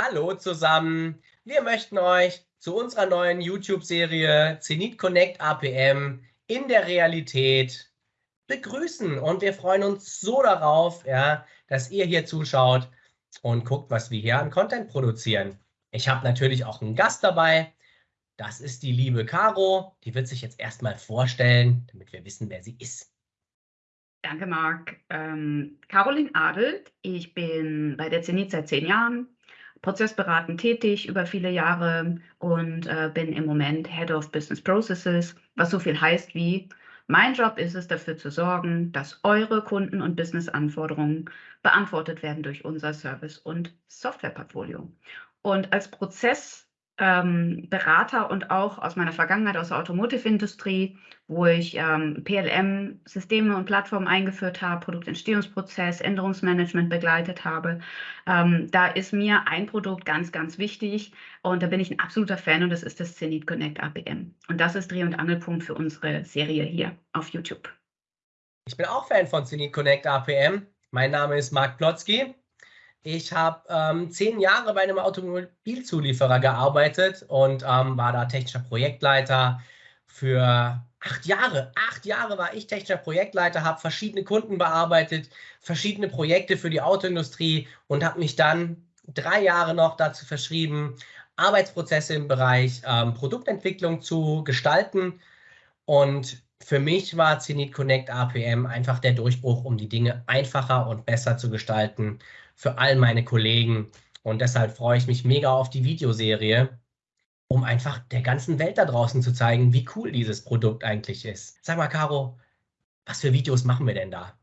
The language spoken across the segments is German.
Hallo zusammen. Wir möchten euch zu unserer neuen YouTube-Serie Zenit Connect APM in der Realität begrüßen. Und wir freuen uns so darauf, ja, dass ihr hier zuschaut und guckt, was wir hier an Content produzieren. Ich habe natürlich auch einen Gast dabei. Das ist die liebe Caro. Die wird sich jetzt erstmal vorstellen, damit wir wissen, wer sie ist. Danke, Marc. Ähm, Caroline Adelt. Ich bin bei der Zenit seit zehn Jahren, prozessberatend tätig über viele Jahre und äh, bin im Moment Head of Business Processes, was so viel heißt wie, mein Job ist es, dafür zu sorgen, dass eure Kunden- und Business-Anforderungen beantwortet werden durch unser Service- und Softwareportfolio. Und als Prozess ähm, Berater und auch aus meiner Vergangenheit aus der Automotive-Industrie, wo ich ähm, PLM-Systeme und Plattformen eingeführt habe, Produktentstehungsprozess, Änderungsmanagement begleitet habe. Ähm, da ist mir ein Produkt ganz, ganz wichtig und da bin ich ein absoluter Fan und das ist das Zenit Connect APM. Und das ist Dreh- und Angelpunkt für unsere Serie hier auf YouTube. Ich bin auch Fan von Zenit Connect APM. Mein Name ist Marc Plotzky. Ich habe ähm, zehn Jahre bei einem Automobilzulieferer gearbeitet und ähm, war da technischer Projektleiter für acht Jahre. Acht Jahre war ich technischer Projektleiter, habe verschiedene Kunden bearbeitet, verschiedene Projekte für die Autoindustrie und habe mich dann drei Jahre noch dazu verschrieben, Arbeitsprozesse im Bereich ähm, Produktentwicklung zu gestalten. Und für mich war Zenit Connect APM einfach der Durchbruch, um die Dinge einfacher und besser zu gestalten für all meine Kollegen. Und deshalb freue ich mich mega auf die Videoserie, um einfach der ganzen Welt da draußen zu zeigen, wie cool dieses Produkt eigentlich ist. Sag mal, Caro, was für Videos machen wir denn da?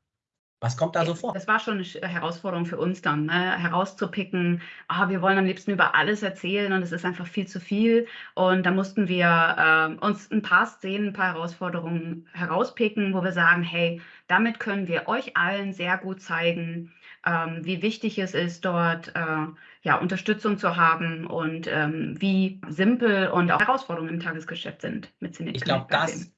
Was kommt da so vor? Das war schon eine Herausforderung für uns dann, ne? herauszupicken. Ah, wir wollen am liebsten über alles erzählen und es ist einfach viel zu viel. Und da mussten wir äh, uns ein paar Szenen, ein paar Herausforderungen herauspicken, wo wir sagen, hey, damit können wir euch allen sehr gut zeigen, ähm, wie wichtig es ist, dort äh, ja, Unterstützung zu haben und ähm, wie simpel und auch Herausforderungen im Tagesgeschäft sind mit Cineconnect. Ich glaube, das,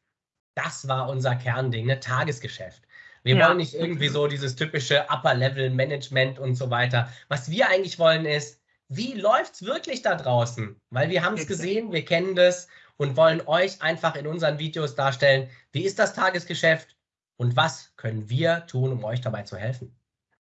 das war unser Kernding, ne? Tagesgeschäft. Wir ja. wollen nicht irgendwie so dieses typische Upper-Level-Management und so weiter. Was wir eigentlich wollen ist, wie läuft es wirklich da draußen? Weil wir haben es gesehen, wir kennen das und wollen euch einfach in unseren Videos darstellen, wie ist das Tagesgeschäft und was können wir tun, um euch dabei zu helfen.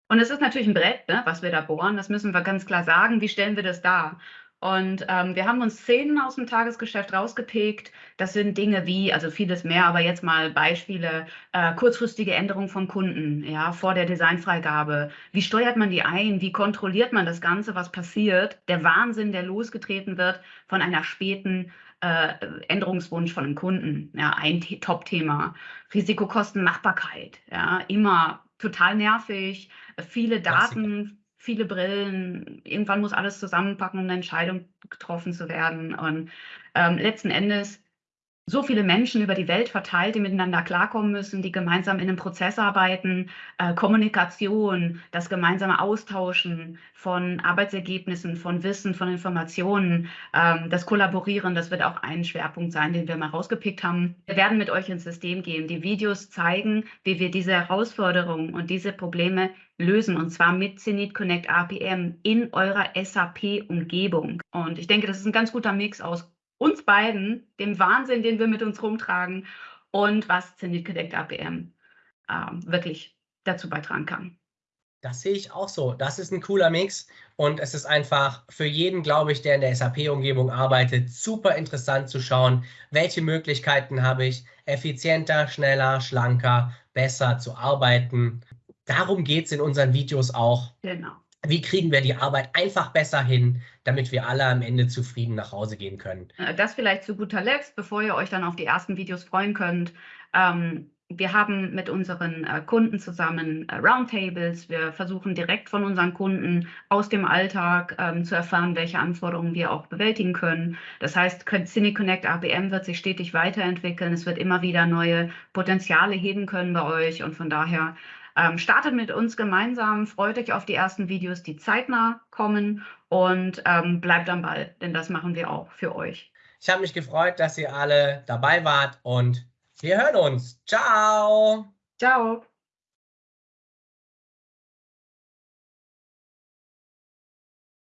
Und es ist natürlich ein Brett, ne, was wir da bohren, das müssen wir ganz klar sagen. Wie stellen wir das dar? Und ähm, wir haben uns Szenen aus dem Tagesgeschäft rausgepickt. Das sind Dinge wie, also vieles mehr, aber jetzt mal Beispiele, äh, kurzfristige Änderung von Kunden, ja, vor der Designfreigabe. Wie steuert man die ein? Wie kontrolliert man das Ganze, was passiert? Der Wahnsinn, der losgetreten wird von einer späten äh, Änderungswunsch von einem Kunden. Ja, ein Top-Thema. Risikokosten, Machbarkeit. Ja, immer total nervig, viele Daten, viele Brillen. Irgendwann muss alles zusammenpacken, um eine Entscheidung getroffen zu werden. Und ähm, letzten Endes so viele Menschen über die Welt verteilt, die miteinander klarkommen müssen, die gemeinsam in einem Prozess arbeiten, äh, Kommunikation, das gemeinsame Austauschen von Arbeitsergebnissen, von Wissen, von Informationen, ähm, das Kollaborieren, das wird auch ein Schwerpunkt sein, den wir mal rausgepickt haben. Wir werden mit euch ins System gehen. Die Videos zeigen, wie wir diese Herausforderungen und diese Probleme lösen und zwar mit Zenit Connect APM in eurer SAP-Umgebung. Und ich denke, das ist ein ganz guter Mix aus uns beiden, dem Wahnsinn, den wir mit uns rumtragen und was Zenit Connect APM äh, wirklich dazu beitragen kann. Das sehe ich auch so. Das ist ein cooler Mix und es ist einfach für jeden, glaube ich, der in der SAP-Umgebung arbeitet, super interessant zu schauen, welche Möglichkeiten habe ich, effizienter, schneller, schlanker, besser zu arbeiten. Darum geht es in unseren Videos auch. Genau wie kriegen wir die Arbeit einfach besser hin, damit wir alle am Ende zufrieden nach Hause gehen können. Äh, das vielleicht zu guter Letzt, bevor ihr euch dann auf die ersten Videos freuen könnt. Ähm, wir haben mit unseren äh, Kunden zusammen äh, Roundtables. Wir versuchen direkt von unseren Kunden aus dem Alltag ähm, zu erfahren, welche Anforderungen wir auch bewältigen können. Das heißt, CineConnect ABM wird sich stetig weiterentwickeln. Es wird immer wieder neue Potenziale heben können bei euch und von daher ähm, startet mit uns gemeinsam, freut euch auf die ersten Videos, die zeitnah kommen und ähm, bleibt am Ball, denn das machen wir auch für euch. Ich habe mich gefreut, dass ihr alle dabei wart und wir hören uns. Ciao. Ciao.